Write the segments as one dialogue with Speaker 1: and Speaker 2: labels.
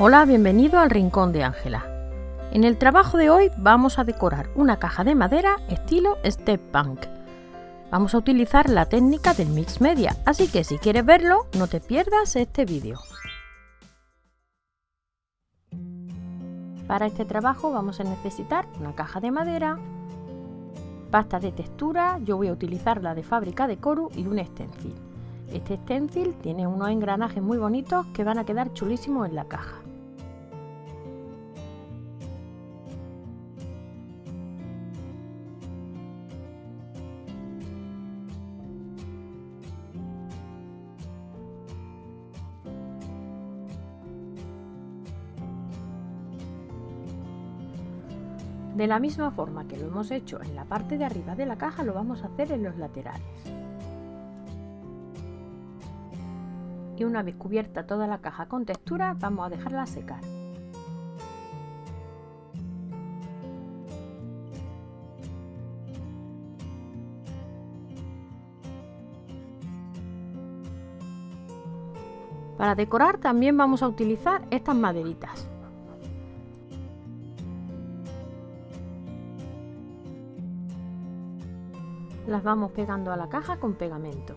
Speaker 1: Hola, bienvenido al Rincón de Ángela. En el trabajo de hoy vamos a decorar una caja de madera estilo Step Punk. Vamos a utilizar la técnica del Mix Media, así que si quieres verlo, no te pierdas este vídeo. Para este trabajo vamos a necesitar una caja de madera, pasta de textura, yo voy a utilizar la de fábrica de Coru y un stencil. Este stencil tiene unos engranajes muy bonitos que van a quedar chulísimos en la caja. De la misma forma que lo hemos hecho en la parte de arriba de la caja, lo vamos a hacer en los laterales. Y una vez cubierta toda la caja con textura, vamos a dejarla secar. Para decorar también vamos a utilizar estas maderitas. las vamos pegando a la caja con pegamento.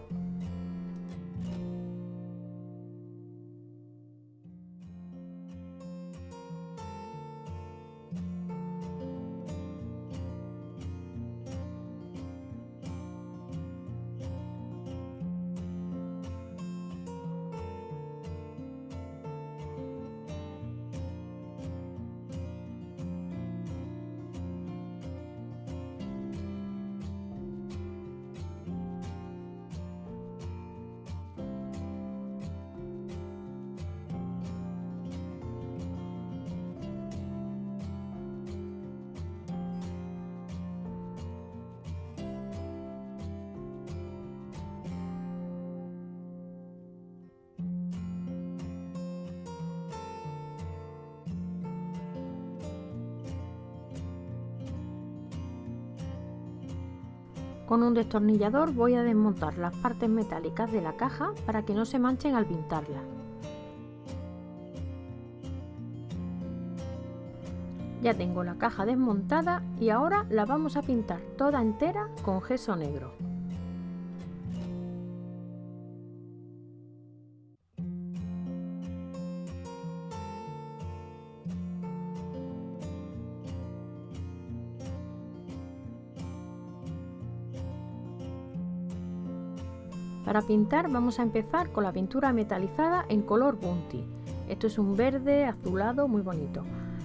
Speaker 1: Con un destornillador voy a desmontar las partes metálicas de la caja para que no se manchen al pintarla. Ya tengo la caja desmontada y ahora la vamos a pintar toda entera con gesso negro. Para pintar vamos a empezar con la pintura metalizada en color Bunty. Esto es un verde azulado muy bonito.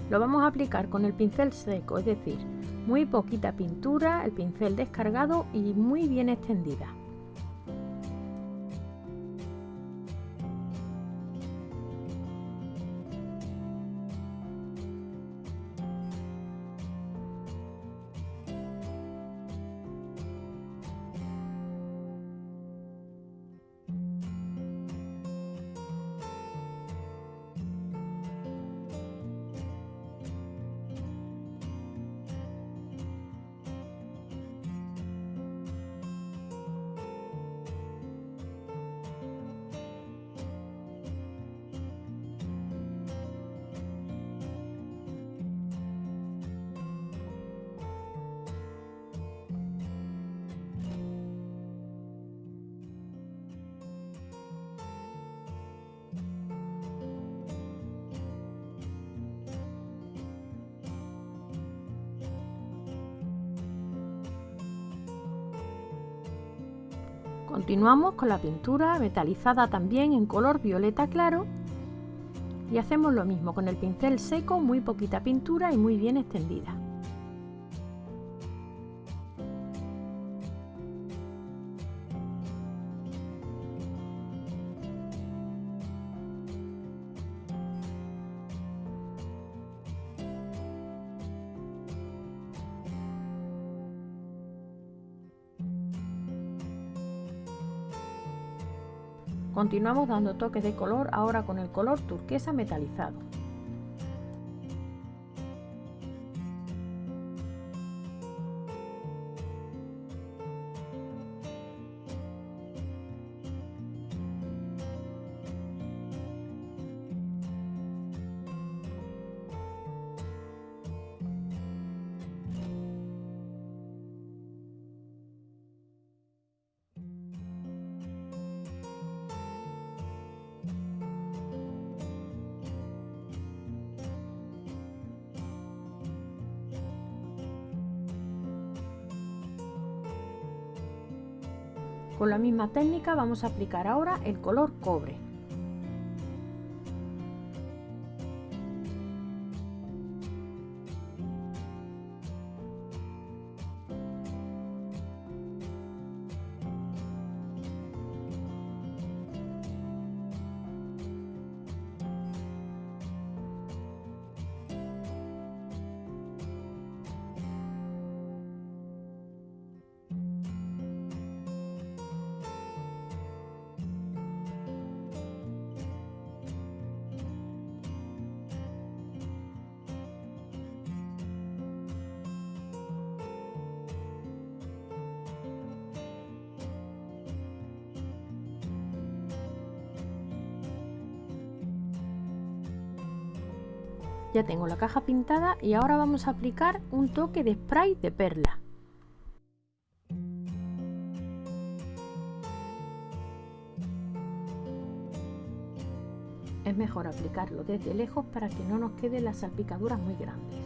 Speaker 1: Lo vamos a aplicar con el pincel seco, es decir, muy poquita pintura, el pincel descargado y muy bien extendida. Continuamos con la pintura metalizada también en color violeta claro y hacemos lo mismo con el pincel seco, muy poquita pintura y muy bien extendida. Continuamos dando toques de color ahora con el color turquesa metalizado. Con la misma técnica vamos a aplicar ahora el color cobre. Ya tengo la caja pintada y ahora vamos a aplicar un toque de spray de perla. Es mejor aplicarlo desde lejos para que no nos queden las salpicaduras muy grandes.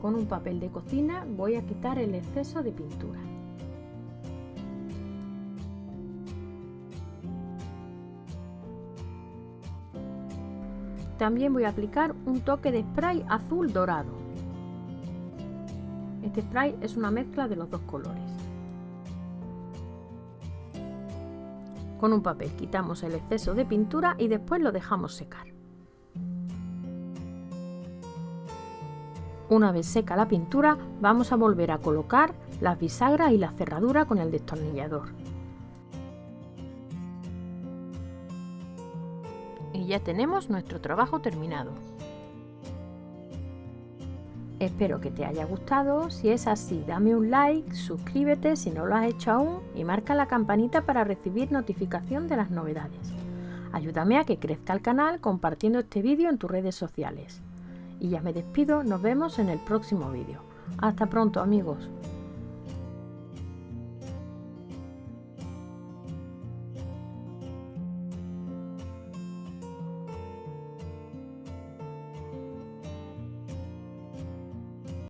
Speaker 1: Con un papel de cocina voy a quitar el exceso de pintura. También voy a aplicar un toque de spray azul dorado. Este spray es una mezcla de los dos colores. Con un papel quitamos el exceso de pintura y después lo dejamos secar. Una vez seca la pintura, vamos a volver a colocar las bisagras y la cerradura con el destornillador. Ya tenemos nuestro trabajo terminado. Espero que te haya gustado, si es así dame un like, suscríbete si no lo has hecho aún y marca la campanita para recibir notificación de las novedades. Ayúdame a que crezca el canal compartiendo este vídeo en tus redes sociales. Y ya me despido, nos vemos en el próximo vídeo. Hasta pronto amigos.